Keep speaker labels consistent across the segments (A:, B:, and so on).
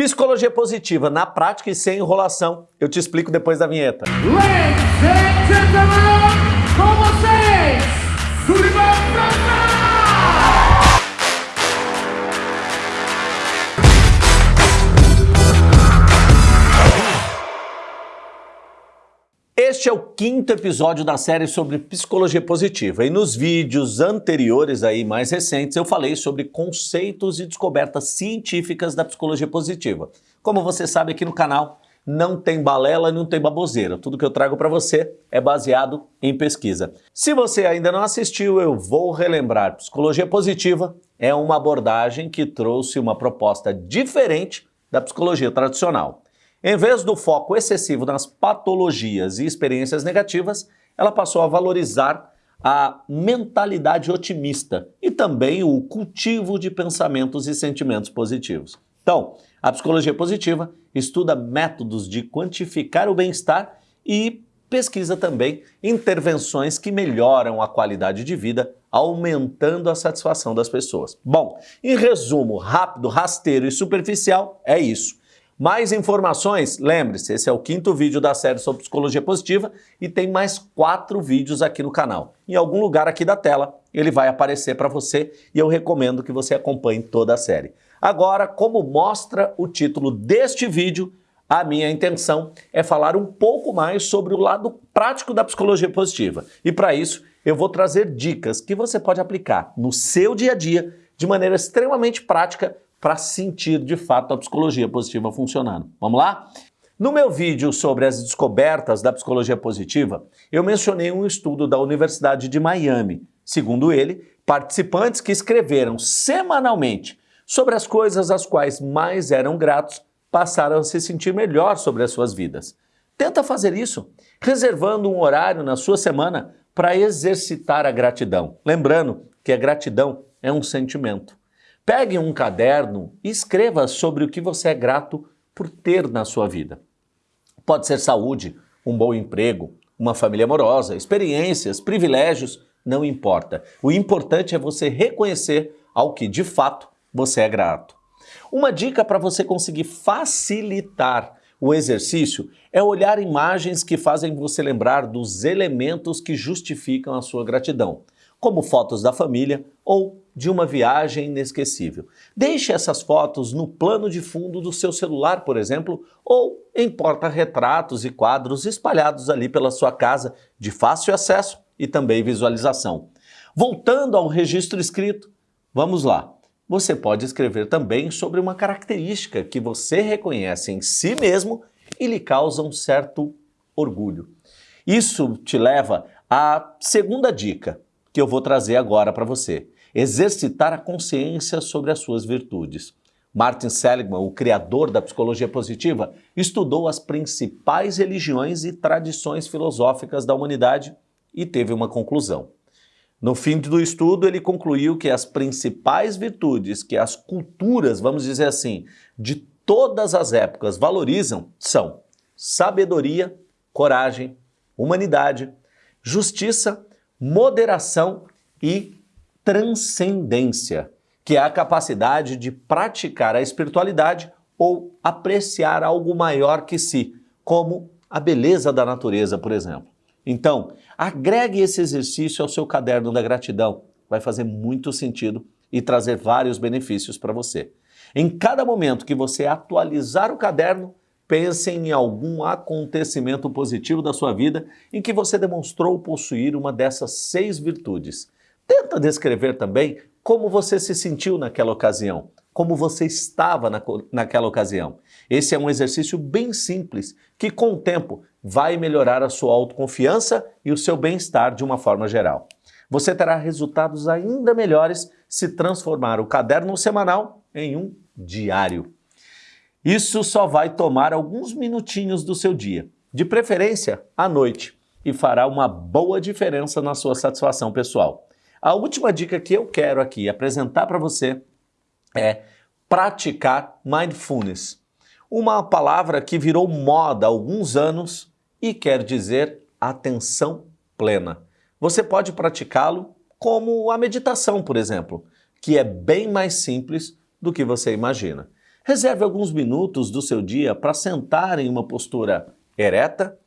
A: Psicologia positiva na prática e sem enrolação. Eu te explico depois da vinheta.
B: Ladies and gentlemen, com vocês,
A: Este é o quinto episódio da série sobre psicologia positiva e nos vídeos anteriores aí mais recentes eu falei sobre conceitos e descobertas científicas da psicologia positiva. Como você sabe aqui no canal não tem balela, não tem baboseira. Tudo que eu trago para você é baseado em pesquisa. Se você ainda não assistiu, eu vou relembrar. Psicologia positiva é uma abordagem que trouxe uma proposta diferente da psicologia tradicional. Em vez do foco excessivo nas patologias e experiências negativas, ela passou a valorizar a mentalidade otimista e também o cultivo de pensamentos e sentimentos positivos. Então, a psicologia positiva estuda métodos de quantificar o bem-estar e pesquisa também intervenções que melhoram a qualidade de vida, aumentando a satisfação das pessoas. Bom, em resumo rápido, rasteiro e superficial, é isso. Mais informações? Lembre-se, esse é o quinto vídeo da série sobre psicologia positiva e tem mais quatro vídeos aqui no canal. Em algum lugar aqui da tela ele vai aparecer para você e eu recomendo que você acompanhe toda a série. Agora, como mostra o título deste vídeo, a minha intenção é falar um pouco mais sobre o lado prático da psicologia positiva. E para isso, eu vou trazer dicas que você pode aplicar no seu dia a dia de maneira extremamente prática para sentir de fato a psicologia positiva funcionando. Vamos lá? No meu vídeo sobre as descobertas da psicologia positiva, eu mencionei um estudo da Universidade de Miami. Segundo ele, participantes que escreveram semanalmente sobre as coisas às quais mais eram gratos passaram a se sentir melhor sobre as suas vidas. Tenta fazer isso, reservando um horário na sua semana para exercitar a gratidão. Lembrando que a gratidão é um sentimento. Pegue um caderno e escreva sobre o que você é grato por ter na sua vida. Pode ser saúde, um bom emprego, uma família amorosa, experiências, privilégios, não importa. O importante é você reconhecer ao que de fato você é grato. Uma dica para você conseguir facilitar o exercício é olhar imagens que fazem você lembrar dos elementos que justificam a sua gratidão como fotos da família ou de uma viagem inesquecível. Deixe essas fotos no plano de fundo do seu celular, por exemplo, ou em porta-retratos e quadros espalhados ali pela sua casa, de fácil acesso e também visualização. Voltando ao registro escrito, vamos lá. Você pode escrever também sobre uma característica que você reconhece em si mesmo e lhe causa um certo orgulho. Isso te leva à segunda dica, que eu vou trazer agora para você. Exercitar a consciência sobre as suas virtudes. Martin Seligman, o criador da psicologia positiva, estudou as principais religiões e tradições filosóficas da humanidade e teve uma conclusão. No fim do estudo, ele concluiu que as principais virtudes que as culturas, vamos dizer assim, de todas as épocas valorizam são sabedoria, coragem, humanidade, justiça moderação e transcendência, que é a capacidade de praticar a espiritualidade ou apreciar algo maior que si, como a beleza da natureza, por exemplo. Então, agregue esse exercício ao seu caderno da gratidão. Vai fazer muito sentido e trazer vários benefícios para você. Em cada momento que você atualizar o caderno, Pense em algum acontecimento positivo da sua vida em que você demonstrou possuir uma dessas seis virtudes. Tenta descrever também como você se sentiu naquela ocasião, como você estava na, naquela ocasião. Esse é um exercício bem simples que, com o tempo, vai melhorar a sua autoconfiança e o seu bem-estar de uma forma geral. Você terá resultados ainda melhores se transformar o caderno semanal em um diário. Isso só vai tomar alguns minutinhos do seu dia, de preferência à noite, e fará uma boa diferença na sua satisfação pessoal. A última dica que eu quero aqui apresentar para você é praticar mindfulness, uma palavra que virou moda há alguns anos e quer dizer atenção plena. Você pode praticá-lo como a meditação, por exemplo, que é bem mais simples do que você imagina. Reserve alguns minutos do seu dia para sentar em uma postura ereta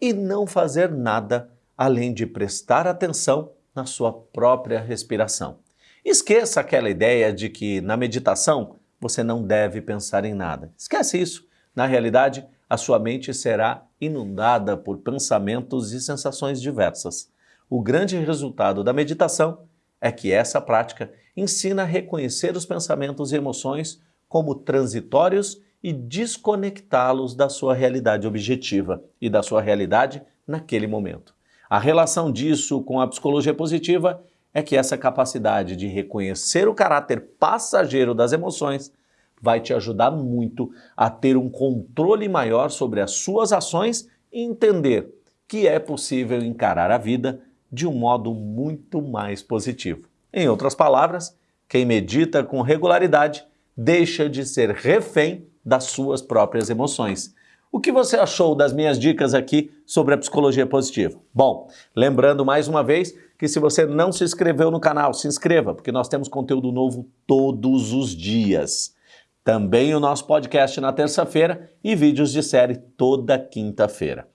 A: e não fazer nada além de prestar atenção na sua própria respiração. Esqueça aquela ideia de que na meditação você não deve pensar em nada. Esquece isso. Na realidade, a sua mente será inundada por pensamentos e sensações diversas. O grande resultado da meditação é que essa prática ensina a reconhecer os pensamentos e emoções como transitórios e desconectá-los da sua realidade objetiva e da sua realidade naquele momento. A relação disso com a psicologia positiva é que essa capacidade de reconhecer o caráter passageiro das emoções vai te ajudar muito a ter um controle maior sobre as suas ações e entender que é possível encarar a vida de um modo muito mais positivo. Em outras palavras, quem medita com regularidade deixa de ser refém das suas próprias emoções. O que você achou das minhas dicas aqui sobre a psicologia positiva? Bom, lembrando mais uma vez que se você não se inscreveu no canal, se inscreva, porque nós temos conteúdo novo todos os dias. Também o nosso podcast na terça-feira e vídeos de série toda quinta-feira.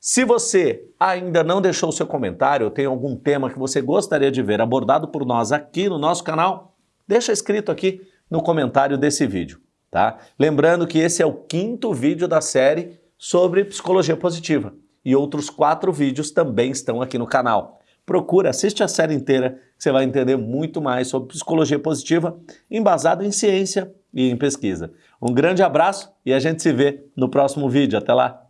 A: Se você ainda não deixou seu comentário ou tem algum tema que você gostaria de ver abordado por nós aqui no nosso canal, deixa escrito aqui no comentário desse vídeo, tá? Lembrando que esse é o quinto vídeo da série sobre psicologia positiva e outros quatro vídeos também estão aqui no canal. Procura, assiste a série inteira, você vai entender muito mais sobre psicologia positiva, embasado em ciência e em pesquisa. Um grande abraço e a gente se vê no próximo vídeo. Até lá!